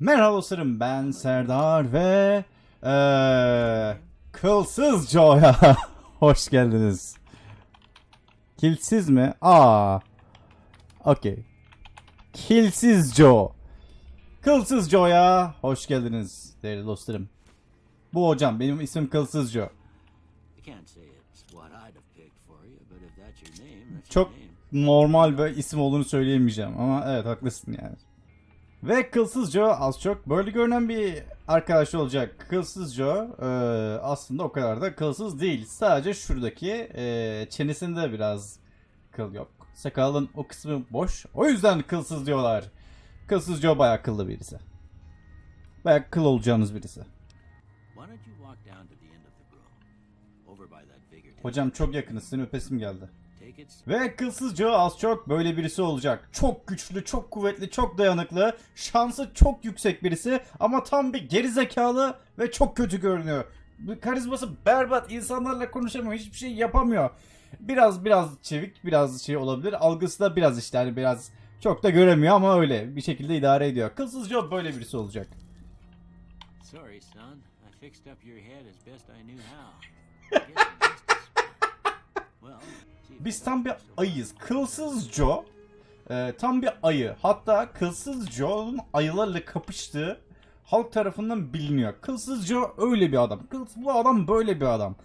Merhaba dostlarım ben Serdar ve eee Kılsız Joe'ya hoş geldiniz. Kilsiz mi? Aa. Okey. Kilsiz Joe. Kılsız Joe'ya hoş geldiniz değerli dostlarım. Bu hocam benim ismim Kılsız Joe. Çok normal bir isim olduğunu söyleyemeyeceğim ama evet haklısın yani. Ve Kılsız Joe az çok böyle görünen bir arkadaş olacak. Kılsız Joe e, aslında o kadar da kılsız değil. Sadece şuradaki e, çenesinde biraz kıl yok. Sakalın o kısmı boş. O yüzden kılsız diyorlar. Kılsız Joe bayağı kıllı birisi. Bayağı kıl olacağınız birisi. Hocam çok yakınız. Senin öpesim geldi. Ve kılsız Joe az çok böyle birisi olacak. Çok güçlü, çok kuvvetli, çok dayanıklı. Şansı çok yüksek birisi ama tam bir gerizekalı ve çok kötü görünüyor. Karizması berbat, insanlarla konuşamıyor, hiçbir şey yapamıyor. Biraz biraz çevik, biraz şey olabilir. Algısı da biraz işte hani biraz çok da göremiyor ama öyle bir şekilde idare ediyor. Kılsız Joe böyle birisi olacak. Sorry, son. I fixed up your head as best I knew how. I guess I'm just as smart. Well, see if Biz tam bir ayıyız. Kılsız Joe e, tam bir ayı. Hatta Kılsız Joe'nun ayılarla kapıştığı halk tarafından biliniyor. Kılsız Joe öyle bir adam. Kılsız, bu adam böyle bir adam.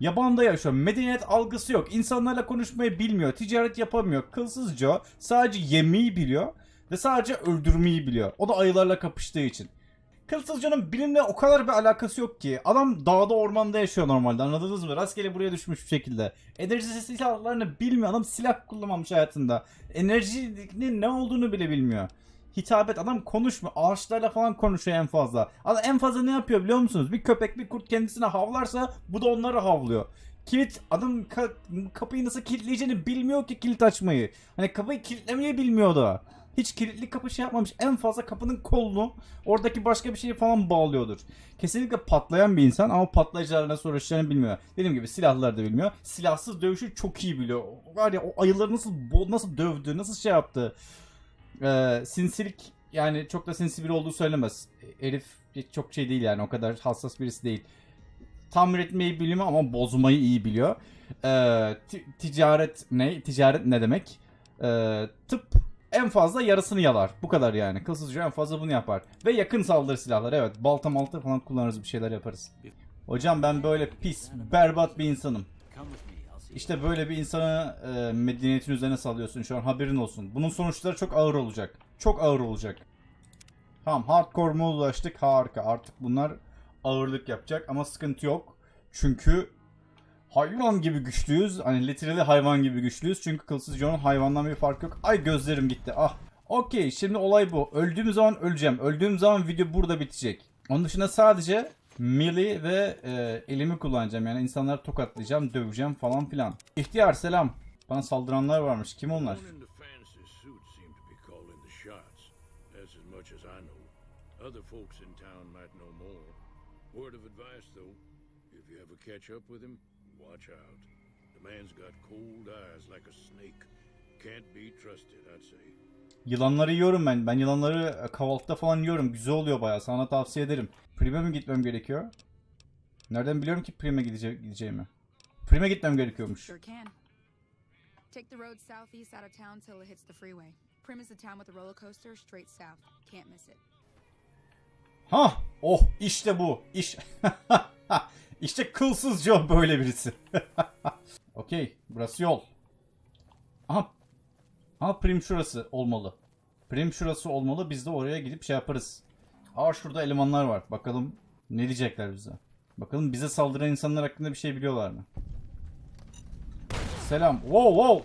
Yabanda yaşıyor. Medeniyet algısı yok. İnsanlarla konuşmayı bilmiyor. Ticaret yapamıyor. Kılsız Joe sadece yemeği biliyor ve sadece öldürmeyi biliyor. O da ayılarla kapıştığı için. Kılsız Joe'nun bilimle o kadar bir alakası yok ki. Adam dağda ormanda yaşıyor normalde anladınız mı? Rastgele buraya düşmüş bir şekilde. Enerji silahlarını bilmiyor. Adam silah kullanmamış hayatında. Enerjinin ne olduğunu bile bilmiyor. Hitabet adam konuşmuyor. Ağaçlarla falan konuşuyor en fazla. Adam en fazla ne yapıyor biliyor musunuz? Bir köpek bir kurt kendisine havlarsa bu da onları havlıyor. Kilit adam ka- kapıyı nasıl kilitleyeceğini bilmiyor ki kilit açmayı. Hani kapıyı kilitlemeyi bilmiyor da. Hiç kilitli kapı şey yapmamış. En fazla kapının kolunu oradaki başka bir şeyi falan bağlıyordur. Kesinlikle patlayan bir insan ama patlayıcılarla nasıl uğraşacağını bilmiyor. Dediğim gibi silahları da bilmiyor. Silahsız dövüşü çok iyi biliyor. Var ya o ayıları nasıl nasıl dövdü, nasıl şey yaptı. Ee, sinsilik yani çok da sinsi biri olduğu söylemez. Herif çok şey değil yani o kadar hassas birisi değil. Tamir etmeyi biliyor ama bozmayı iyi biliyor. Ee, ti- ticaret ne? Ticaret ne demek? Ee, tıp en fazla yarısını yalar. Bu kadar yani. Kılsızca en fazla bunu yapar. Ve yakın saldırı silahları. Evet balta malta falan kullanırız bir şeyler yaparız. Hocam ben böyle pis, berbat bir insanım. İşte böyle bir insanı e, medeniyetin üzerine salıyorsun şu an haberin olsun. Bunun sonuçları çok ağır olacak. Çok ağır olacak. Tamam hardcore moda ulaştık harika. Artık bunlar ağırlık yapacak ama sıkıntı yok. Çünkü hayvan gibi güçlüyüz. Hani literally hayvan gibi güçlüyüz. Çünkü kılsız Joe'nun hayvandan bir fark yok. Ay gözlerim gitti ah. Okey şimdi olay bu. Öldüğüm zaman öleceğim. Öldüğüm zaman video burada bitecek. Onun dışında sadece melee ve e, elimi kullanacağım. Yani insanları tokatlayacağım, döveceğim falan filan. İhtiyar selam. Bana saldıranlar varmış. Kim onlar? Other folks in town might know more. Word of advice, though, if you ever catch up with him, watch out. The man's got cold eyes like a snake. Can't be trusted, I'd say. Yılanları yiyorum ben. Ben yılanları e, kahvaltıda falan yiyorum. Güzel oluyor bayağı. Sana tavsiye ederim. Prime mi gitmem gerekiyor? Nereden biliyorum ki Prime gidece gideceğimi? Prime gitmem gerekiyormuş. Sure can. Take the road southeast out of town till it hits the freeway. Prim is the town with the roller coaster straight south. Can't miss it. Ha! Oh işte bu. İş. işte kılsız Joe böyle birisi. Okey. Burası yol. Aha. Aha prim şurası olmalı. Prim şurası olmalı. Biz de oraya gidip şey yaparız. Aa şurada elemanlar var. Bakalım ne diyecekler bize. Bakalım bize saldıran insanlar hakkında bir şey biliyorlar mı? Selam. Wow wow.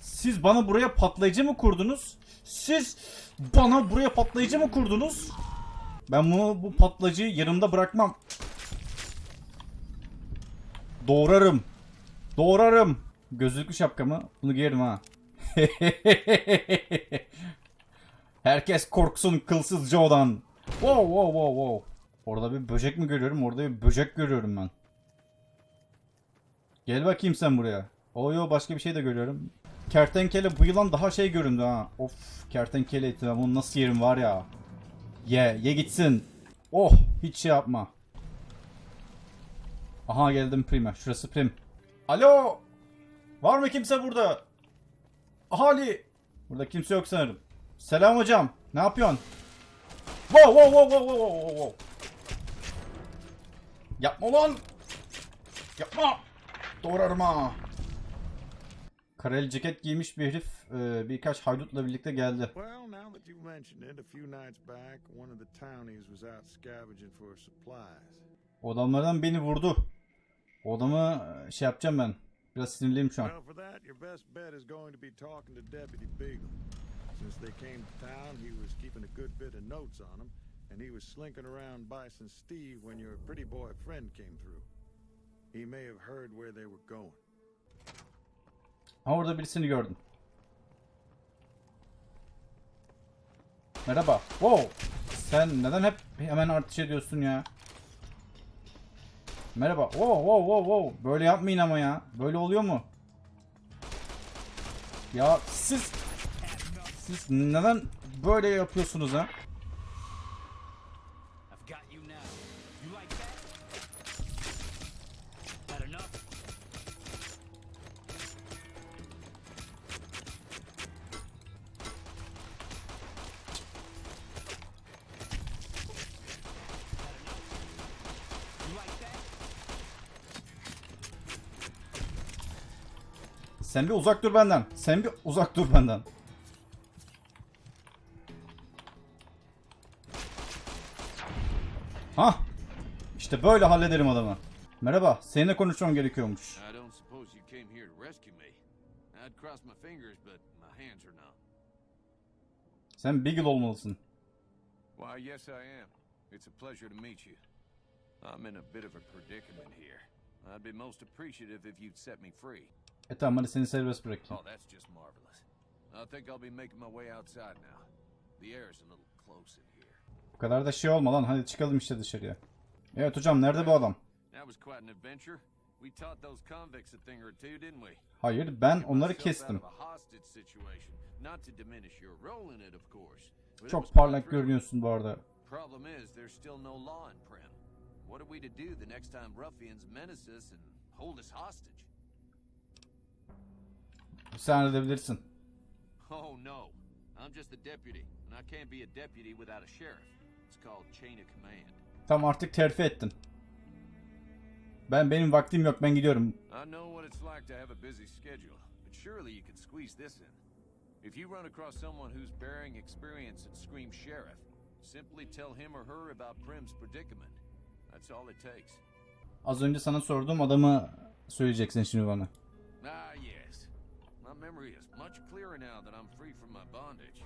Siz bana buraya patlayıcı mı kurdunuz? Siz bana buraya patlayıcı mı kurdunuz? Ben bunu bu patlayıcıyı yanımda bırakmam. Doğrarım. Doğrarım. Gözlüklü şapkamı. Bunu giyerim ha. Herkes korksun kılsız Joe'dan. Wow wow wow wow. Orada bir böcek mi görüyorum? Orada bir böcek görüyorum ben. Gel bakayım sen buraya. O yo başka bir şey de görüyorum. Kertenkele bu yılan daha şey göründü ha. Of kertenkele eti bunu nasıl yerim var ya. Ye, ye gitsin. Oh, hiç şey yapma. Aha geldim Prime. Şurası Prim. Alo! Var mı kimse burada? Ahali! Burada kimse yok sanırım. Selam hocam. Ne yapıyorsun? Wow wow wow wow wow wow wow. Yapma lan! Yapma! Doğrarım ha! Kareli ceket giymiş bir herif e, birkaç haydutla birlikte geldi. Well, now that you've mentioned it, a few nights back, one of the townies was out scavenging for supplies. O adamlardan beni vurdu. O adamı e, şey yapacağım ben. Biraz sinirliyim şu an. Since they came to town, he was keeping a good bit of notes on them, and he was slinking around Bison Steve when your pretty boy friend came through. He may have heard where they were going. Ha orada birisini gördüm. Merhaba. Wow. Sen neden hep hemen artış ediyorsun ya? Merhaba. Wow wow wow wow. Böyle yapmayın ama ya. Böyle oluyor mu? Ya siz siz neden böyle yapıyorsunuz ha? Sen bir uzak dur benden. Sen bir uzak dur benden. Ha? İşte böyle hallederim adamı. Merhaba, seninle konuşmam gerekiyormuş. Sen Beagle olmalısın. Why, yes, I am. It's a pleasure to meet you. I'm in a bit of a predicament here. I'd be most appreciative if you'd set me free. E tamam hadi seni serbest bırakayım. Oh, that's just marvelous. I think I'll be making my way outside now. The air's a little close in here. Bu kadar da şey olma lan hadi çıkalım işte dışarıya. Evet hocam nerede bu adam? That was quite an adventure. We taught those convicts a thing or two, didn't we? Hayır ben onları kestim. Çok parlak görünüyorsun bu arada. Problem is, there's still no law in Prim. What are we to do the next time ruffians menace us and hold us hostage? Sen halledebilirsin. Oh no, I'm just a deputy, and I can't be a deputy without a sheriff. It's called chain of command. Tam artık terfi ettin. Ben benim vaktim yok ben gidiyorum. I know what it's like to have a busy schedule, but surely you could squeeze this in. If you run across someone who's bearing experience at Scream Sheriff, simply tell him or her about Prim's predicament. That's all it takes. Az önce sana sorduğum adamı söyleyeceksin şimdi bana. Ah, yes. My memory is much clearer now that I'm free from my bondage.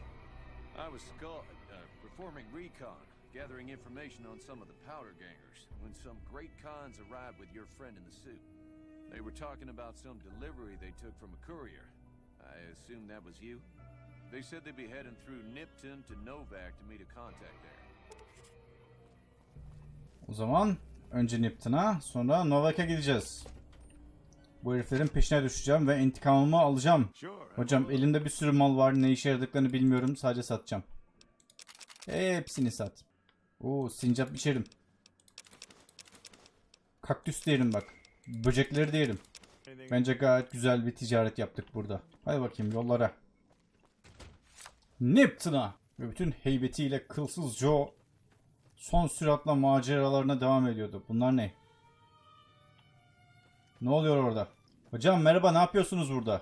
I was skull, uh, performing recon, gathering information on some of the powder gangers, when some great cons arrived with your friend in the suit. They were talking about some delivery they took from a courier. I assume that was you? They said they'd be heading through Nipton to Novak to meet a contact there. O zaman önce Nipton'a sonra Novak'a gideceğiz. Bu heriflerin peşine düşeceğim ve intikamımı alacağım. Hocam elimde bir sürü mal var. Ne işe yaradıklarını bilmiyorum. Sadece satacağım. Hepsini sat. Oo sincap içerim. Kaktüs de bak. Böcekleri de. Bence gayet güzel bir ticaret yaptık burada. Hadi bakayım yollara. Nipton'a ve bütün heybetiyle kılsız Joe son süratle maceralarına devam ediyordu. Bunlar ne? Ne oluyor orada? Hocam merhaba ne yapıyorsunuz burada?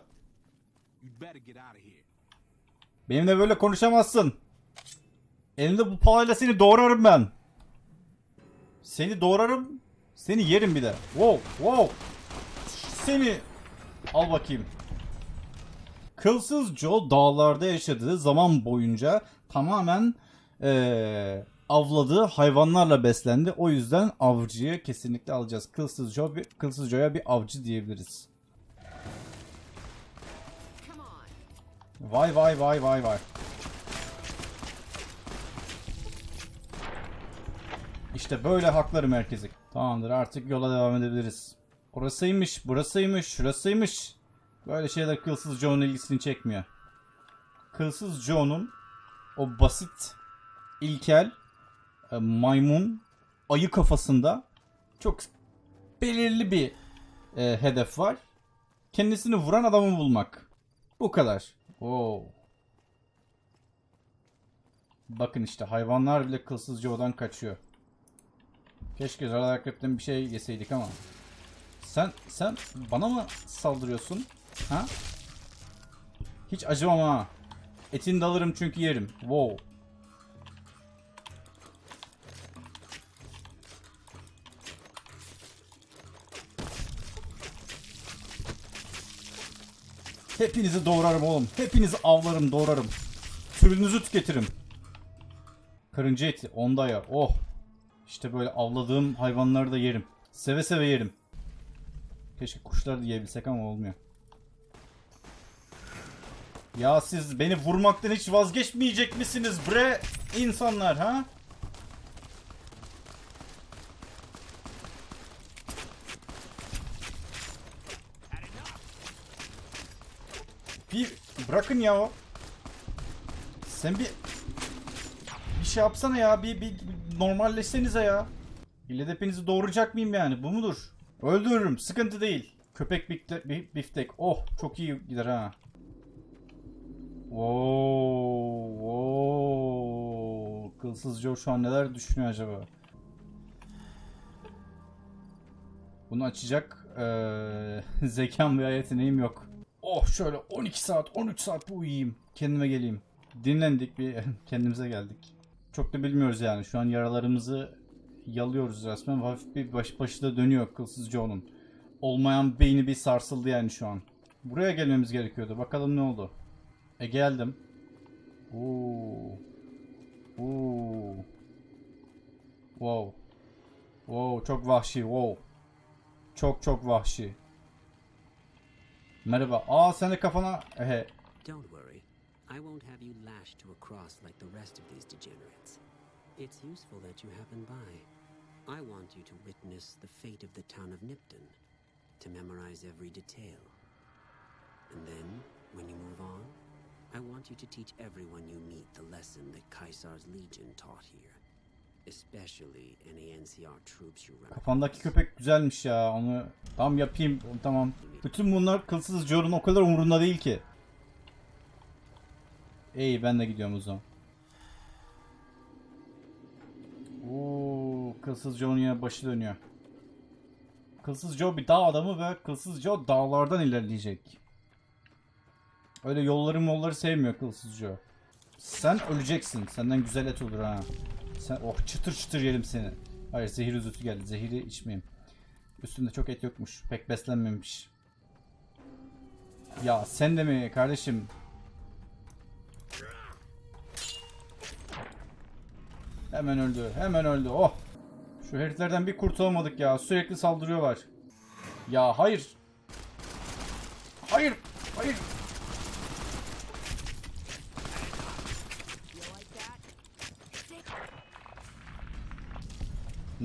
Benimle böyle konuşamazsın. Elimde bu palayla seni doğrarım ben. Seni doğrarım. Seni yerim bir de. Wow, wow. Seni al bakayım. Kılsız Joe dağlarda yaşadığı zaman boyunca tamamen eee, avladığı hayvanlarla beslendi. O yüzden avcıyı kesinlikle alacağız. Kılsız Joe, Kılsız Joe'ya bir avcı diyebiliriz. Vay vay vay vay vay. İşte böyle hakları merkezi. Tamamdır artık yola devam edebiliriz. Orasıymış, burasıymış, şurasıymış. Böyle şeyler Kılsız Joe'nun ilgisini çekmiyor. Kılsız Joe'nun o basit, ilkel maymun ayı kafasında çok belirli bir e, hedef var. Kendisini vuran adamı bulmak. Bu kadar. Oo. Bakın işte hayvanlar bile kılsızca odan kaçıyor. Keşke akrepten bir şey yeseydik ama. Sen sen bana mı saldırıyorsun? Ha? Hiç acımam ha. Etini de alırım çünkü yerim. Wow. Hepinizi doğrarım oğlum. Hepinizi avlarım, doğrarım. Türünüzü tüketirim. Karınca eti, onda ya. Oh. İşte böyle avladığım hayvanları da yerim. Seve seve yerim. Keşke kuşları da yiyebilsek ama olmuyor. Ya siz beni vurmaktan hiç vazgeçmeyecek misiniz bre insanlar ha? Bir bırakın ya o. Sen bir bir şey yapsana ya. Bir, bir, bir normalleşsenize ya. İlle doğuracak mıyım yani? Bu mudur? Öldürürüm. Sıkıntı değil. Köpek bifte- bi- biftek. Oh çok iyi gider ha. Oo, oo. Kılsız Joe şu an neler düşünüyor acaba? Bunu açacak eee zekam veya yeteneğim yok. Oh şöyle 12 saat 13 saat bu uyuyayım. Kendime geleyim. Dinlendik bir kendimize geldik. Çok da bilmiyoruz yani. Şu an yaralarımızı yalıyoruz resmen. Hafif bir baş, başı da dönüyor kılsız Joe'nun. Olmayan beyni bir sarsıldı yani şu an. Buraya gelmemiz gerekiyordu. Bakalım ne oldu. E geldim. Oo. Oo. Wow. Wow çok vahşi. Wow. Çok çok vahşi. Merhaba. Aa sen kafana... Ehe. Don't worry. I won't have you lashed to a cross like the rest of these degenerates. It's useful that you happen by. I want you to witness the fate of the town of Nipton, to memorize every detail. And then, when you move on, I want you to teach everyone you meet the lesson that Caesar's legion taught here. Kafandaki köpek güzelmiş ya. Onu tam yapayım. Tamam. Bütün bunlar kılsız Joe'nun o kadar umurunda değil ki. İyi ben de gidiyorum o zaman. Oo, kılsız Joe'nun yine başı dönüyor. Kılsız Joe bir dağ adamı ve Kılsız Joe dağlardan ilerleyecek. Öyle yolları molları sevmiyor Kılsız Joe. Sen öleceksin. Senden güzel et olur ha. Sen oh çıtır çıtır yerim seni. Hayır zehir üzüntü geldi. Zehiri içmeyeyim. Üstünde çok et yokmuş. Pek beslenmemiş. Ya sen de mi kardeşim? Hemen öldü. Hemen öldü. Oh. Şu heriflerden bir kurtulamadık ya. Sürekli saldırıyorlar. Ya hayır. Hayır. Hayır.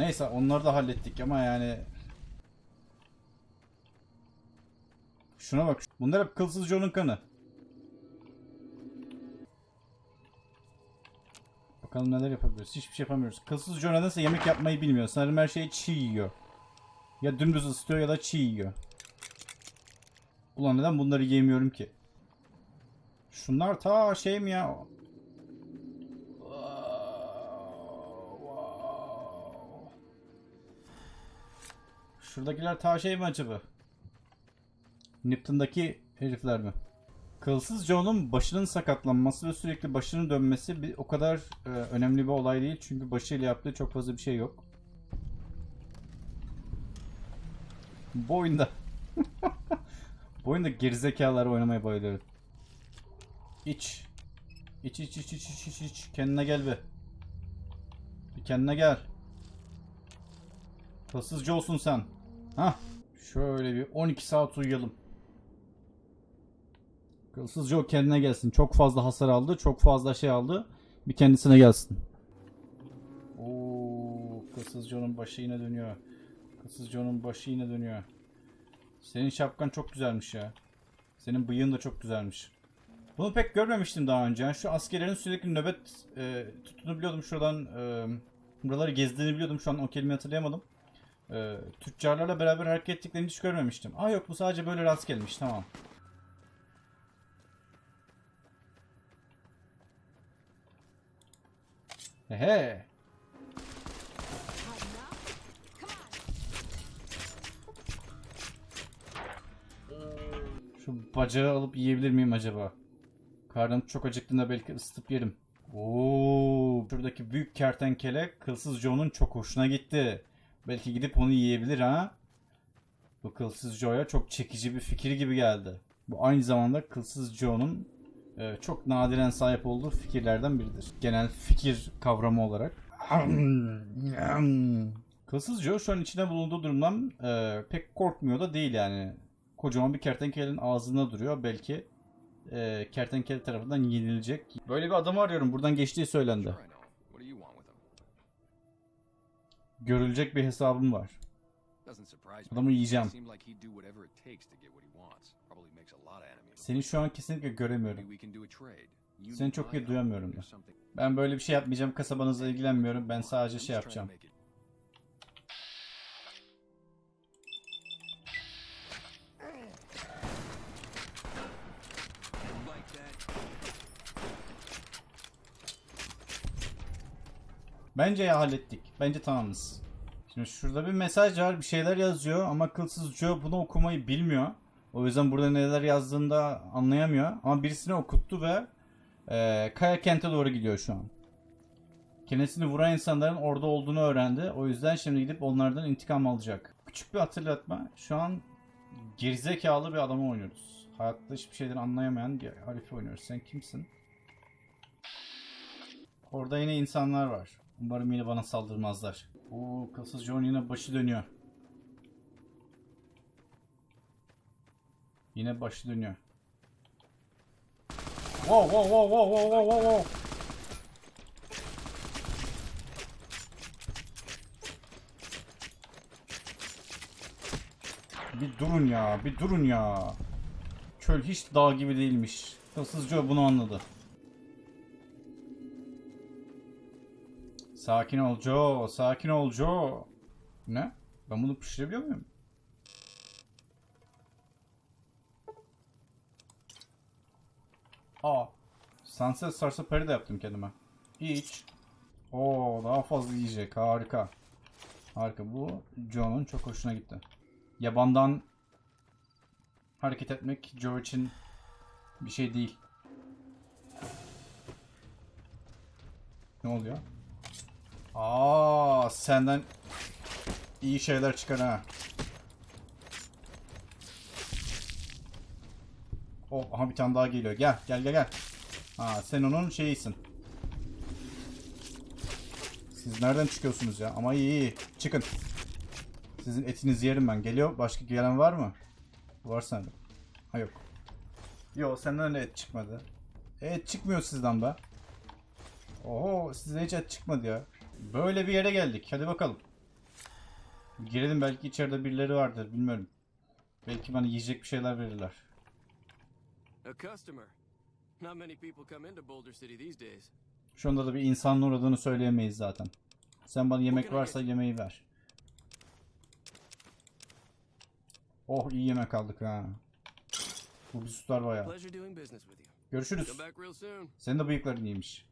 Neyse onları da hallettik ama yani Şuna bak. Bunlar hep kılsız Joe'nun kanı. Bakalım neler yapabiliriz. Hiçbir şey yapamıyoruz. Kılsız Joe nedense yemek yapmayı bilmiyor. Sanırım her şeyi çiğ yiyor. Ya dümdüz ısıtıyor ya da çiğ yiyor. Ulan neden bunları yemiyorum ki? Şunlar ta şey mi ya? Şuradakiler ta şey mi acaba? Nipton'daki herifler mi? Kılsız Joe'nun başının sakatlanması ve sürekli başının dönmesi bir, o kadar e, önemli bir olay değil. Çünkü başıyla yaptığı çok fazla bir şey yok. Bu oyunda Bu oyunda gerizekalılar oynamaya bayılıyorum. İç. İç iç iç iç iç iç iç. Kendine gel be. Bir kendine gel. Hırsızcı olsun sen. Hah. Şöyle bir 12 saat uyuyalım. Kılsız Joe kendine gelsin. Çok fazla hasar aldı. Çok fazla şey aldı. Bir kendisine gelsin. Oo, Kılsız Joe'nun başı yine dönüyor. Kılsız Joe'nun başı yine dönüyor. Senin şapkan çok güzelmiş ya. Senin bıyığın da çok güzelmiş. Bunu pek görmemiştim daha önce. Şu askerlerin sürekli nöbet e, tuttuğunu biliyordum şuradan. E, Buraları gezdiğini biliyordum. Şu an o kelimeyi hatırlayamadım. Ee, tüccarlarla beraber hareket ettiklerini hiç görmemiştim. Aa yok bu sadece böyle rast gelmiş. Tamam. Ehe. Şu bacağı alıp yiyebilir miyim acaba? Karnım çok acıktığında belki ısıtıp yerim. Oo, şuradaki büyük kertenkele kılsız Joe'nun çok hoşuna gitti. Belki gidip onu yiyebilir ha? Bu kılsız Joe'ya çok çekici bir fikir gibi geldi. Bu aynı zamanda kılsız Joe'nun e, çok nadiren sahip olduğu fikirlerden biridir. Genel fikir kavramı olarak. Kılsız Joe şu an içine bulunduğu durumdan e, pek korkmuyor da değil yani. Kocaman bir kertenkelenin ağzında duruyor. Belki e, kertenkele tarafından yenilecek. Böyle bir adamı arıyorum. Buradan geçtiği söylendi. Görülecek bir hesabım var. Adamı yiyeceğim. Seni şu an kesinlikle göremiyorum. Seni çok iyi duyamıyorum da. Ben böyle bir şey yapmayacağım. Kasabanızla ilgilenmiyorum. Ben sadece şey yapacağım. Bence ya hallettik. Bence tamamız. Şimdi şurada bir mesaj var. Bir şeyler yazıyor ama kılsız Joe bunu okumayı bilmiyor. O yüzden burada neler yazdığını da anlayamıyor. Ama birisine okuttu ve e, Kaya kente doğru gidiyor şu an. Kendisini vuran insanların orada olduğunu öğrendi. O yüzden şimdi gidip onlardan intikam alacak. Küçük bir hatırlatma. Şu an gerizekalı bir adamı oynuyoruz. Hayatta hiçbir şeyden anlayamayan bir harifi oynuyoruz. Sen kimsin? Orada yine insanlar var. Umarım yine bana saldırmazlar. Oo, kılsız John yine başı dönüyor. Yine başı dönüyor. Wow wow wow wow wow wow wow wow. Bir durun ya, bir durun ya. Çöl hiç dağ gibi değilmiş. Kılsız Joe bunu anladı. Sakin ol Joe, sakin ol Joe. Ne? Ben bunu pişirebiliyor muyum? Aa. Sunset sarsa peri de yaptım kendime. İç. Oo, daha fazla yiyecek. Harika. Harika. Bu Joe'nun çok hoşuna gitti. Yabandan hareket etmek Joe için bir şey değil. Ne oluyor? Aa, senden iyi şeyler çıkar ha. Oh, aha bir tane daha geliyor. Gel, gel, gel, gel. Ha, sen onun şeyisin. Siz nereden çıkıyorsunuz ya? Ama iyi, iyi. Çıkın. Sizin etinizi yerim ben. Geliyor. Başka gelen var mı? Var sende. Ha yok. Yok, senden de et çıkmadı. Et çıkmıyor sizden be. Oho, size hiç et çıkmadı ya. Böyle bir yere geldik. Hadi bakalım. Girelim belki içeride birileri vardır bilmiyorum. Belki bana yiyecek bir şeyler verirler. Şu anda da bir insanın uğradığını söyleyemeyiz zaten. Sen bana yemek varsa yemeği ver. Oh iyi yemek aldık ha. Bu bir sütar bayağı. Görüşürüz. Senin de bıyıkların iyiymiş.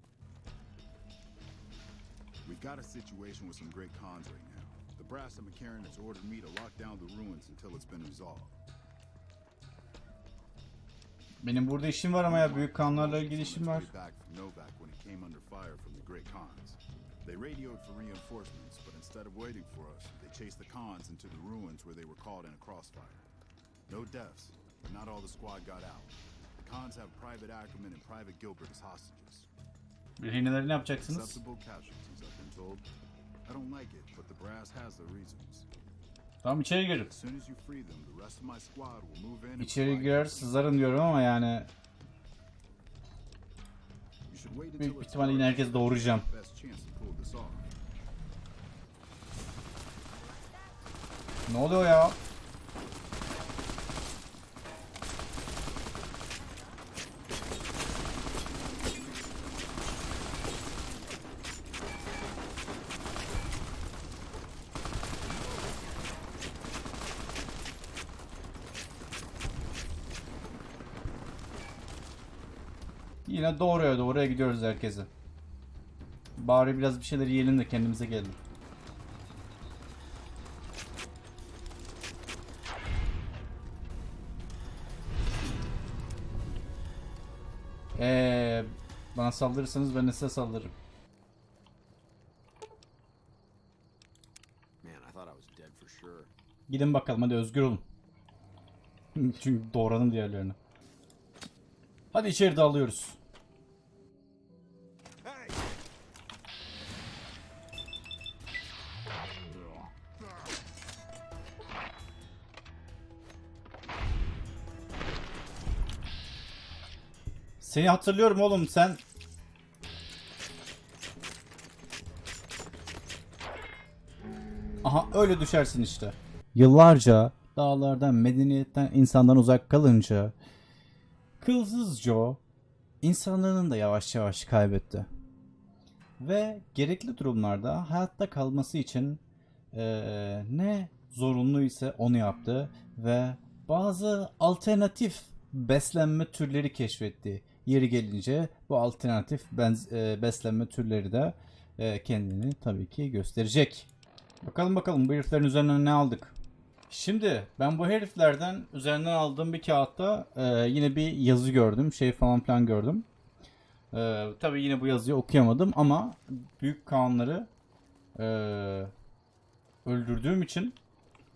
We've got a situation with some great cons right now. The Brass of McCarran has ordered me to lock down the ruins until it's been resolved. Benim burada işim var ama ya büyük kanlarla ilgili işim var. Way back from Novak when it came under fire from the Great Khans. They radioed for reinforcements, but instead of waiting for us, they chased the Khans into the ruins where they were caught in a crossfire. No deaths, but not all the squad got out. The Khans have Private Ackerman and Private Gilbert as hostages. Rehineleri ne yapacaksınız? Acceptable casualties, Told. I don't like it, but the brass has their reasons. Tamam içeri girin. İçeri girer cover. sızarım diyorum ama yani büyük ihtimalle yine herkes doğuracağım. Ne oluyor ya? Yine doğruya doğruya gidiyoruz herkese. Bari biraz bir şeyler yiyelim de kendimize gelelim. Eee bana saldırırsanız ben de size saldırırım. Gidin bakalım hadi özgür olun. Çünkü doğranın diğerlerini. Hadi içeri dalıyoruz. Seni hatırlıyorum oğlum sen. Aha öyle düşersin işte. Yıllarca dağlardan, medeniyetten, insandan uzak kalınca Kılsız Joe insanlığını da yavaş yavaş kaybetti. Ve gerekli durumlarda hayatta kalması için eee, ne zorunlu ise onu yaptı ve bazı alternatif beslenme türleri keşfetti. Yeri gelince bu alternatif benz- eee, beslenme türleri de eee, kendini tabii ki gösterecek. Bakalım bakalım bu heriflerin üzerinden ne aldık. Şimdi ben bu heriflerden üzerinden aldığım bir kağıtta e, yine bir yazı gördüm. Şey falan filan gördüm. E, tabii yine bu yazıyı okuyamadım ama büyük kanları e, öldürdüğüm için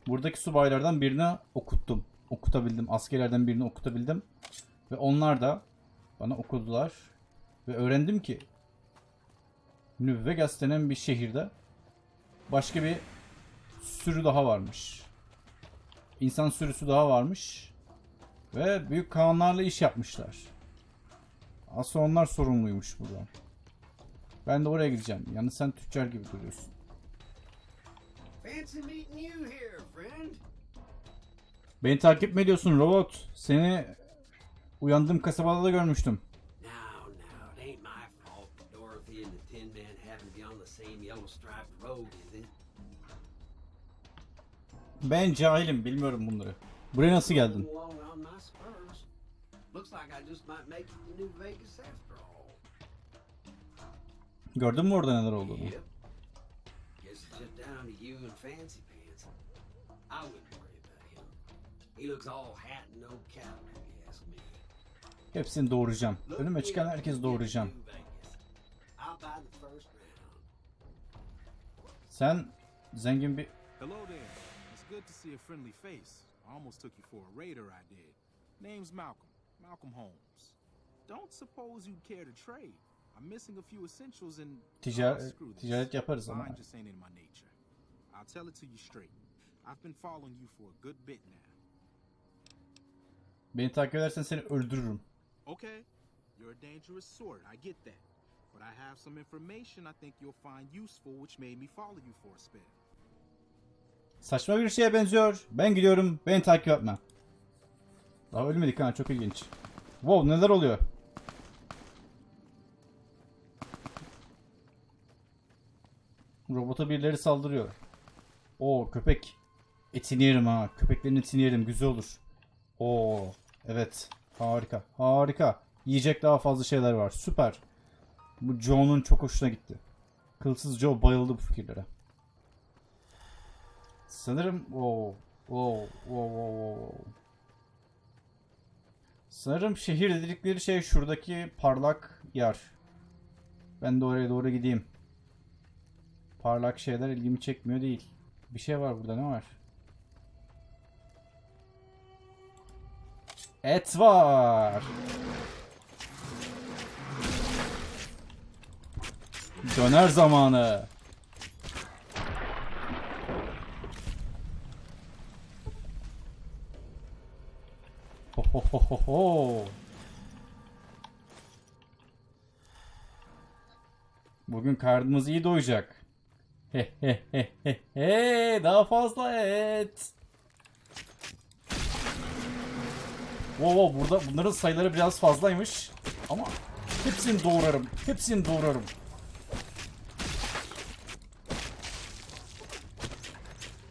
buradaki subaylardan birine okuttum. Okutabildim. Askerlerden birini okutabildim. Ve onlar da bana okudular. Ve öğrendim ki Nüvvegas denen bir şehirde başka bir sürü daha varmış. İnsan sürüsü daha varmış. Ve büyük kanlarla iş yapmışlar. Aslında onlar sorumluymuş burada. Ben de oraya gideceğim. Yalnız sen tüccar gibi duruyorsun. Beni takip mi ediyorsun robot? Seni uyandığım kasabada da görmüştüm. Ben cahilim bilmiyorum bunları. Buraya nasıl geldin? Gördün mü orada neler olduğunu? He looks all hat and no cattle, Hepsini doğuracağım. Önüme çıkan herkes doğuracağım. Sen zengin bir... Hello there. It's good to see a friendly face. I almost took you for a raider, I did. Name's Malcolm. Malcolm Holmes. Don't suppose you'd care to trade. I'm missing a few essentials and... Ticar- Oh, ticaret yaparız ama. Mine just ain't in my nature. I'll tell it to you straight. I've been following you for a good bit now. Beni takip edersen seni öldürürüm. Okay, you're a dangerous sort, I get that. But I have some information I think you'll find useful which made me follow you for a spell. Saçma bir şeye benziyor. Ben gidiyorum. Beni takip etme. Daha ölmedik ha. Çok ilginç. Wow neler oluyor? Robota birileri saldırıyor. Oo köpek. Etini yerim ha. Köpeklerin etini yerim. Güzel olur. Oo evet. Harika. Harika. Yiyecek daha fazla şeyler var. Süper. Bu Joe'nun çok hoşuna gitti. Kılsız Joe bayıldı bu fikirlere. Sanırım wow, wow, wow, wow, wow. Sanırım şehir dedikleri şey şuradaki parlak yer. Ben de oraya doğru gideyim. Parlak şeyler ilgimi çekmiyor değil. Bir şey var burada ne var? Et var. Döner zamanı. Ho ho ho ho ho. Bugün karnımız iyi doyacak. He he he he he daha fazla et. Oo burada bunların sayıları biraz fazlaymış. Ama hepsini doğrarım. Hepsini doğrarım.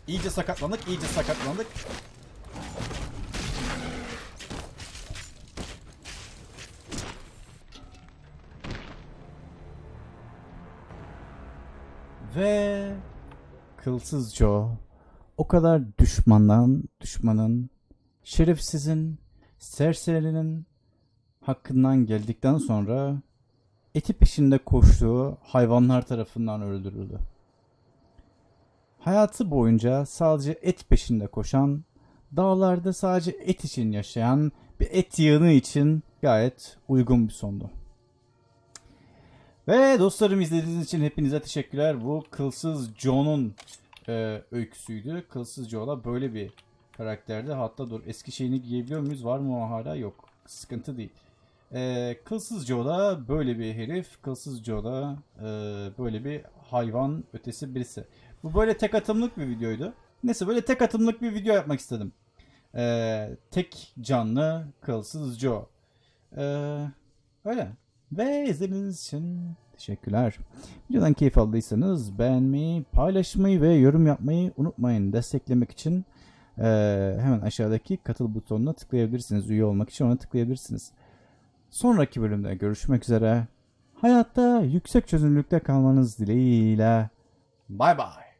İyice sakatlandık, iyice sakatlandık. Ve Kılsız Joe o kadar düşmandan, düşmanın, şerefsizin serserinin hakkından geldikten sonra eti peşinde koştuğu hayvanlar tarafından öldürüldü. Hayatı boyunca sadece et peşinde koşan, dağlarda sadece et için yaşayan bir et yığını için gayet uygun bir sondu. Ve dostlarım izlediğiniz için hepinize teşekkürler. Bu Kılsız Joe'nun e, öyküsüydü. Kılsız Joe'la böyle bir karakterdi. Hatta dur eski şeyini giyebiliyor muyuz? Var mı o hala? Yok. Sıkıntı değil. E, Kılsız Joe'da böyle bir herif. Kılsız Joe'da e, böyle bir hayvan ötesi birisi. Bu böyle tek atımlık bir videoydu. Neyse böyle tek atımlık bir video yapmak istedim. E, tek canlı Kılsız Joe. E, öyle. Ve izlediğiniz için teşekkürler. Videodan keyif aldıysanız beğenmeyi, paylaşmayı ve yorum yapmayı unutmayın. Desteklemek için eee, hemen aşağıdaki katıl butonuna tıklayabilirsiniz. Üye olmak için ona tıklayabilirsiniz. Sonraki bölümde görüşmek üzere. Hayatta yüksek çözünürlükte kalmanız dileğiyle. Bay bay.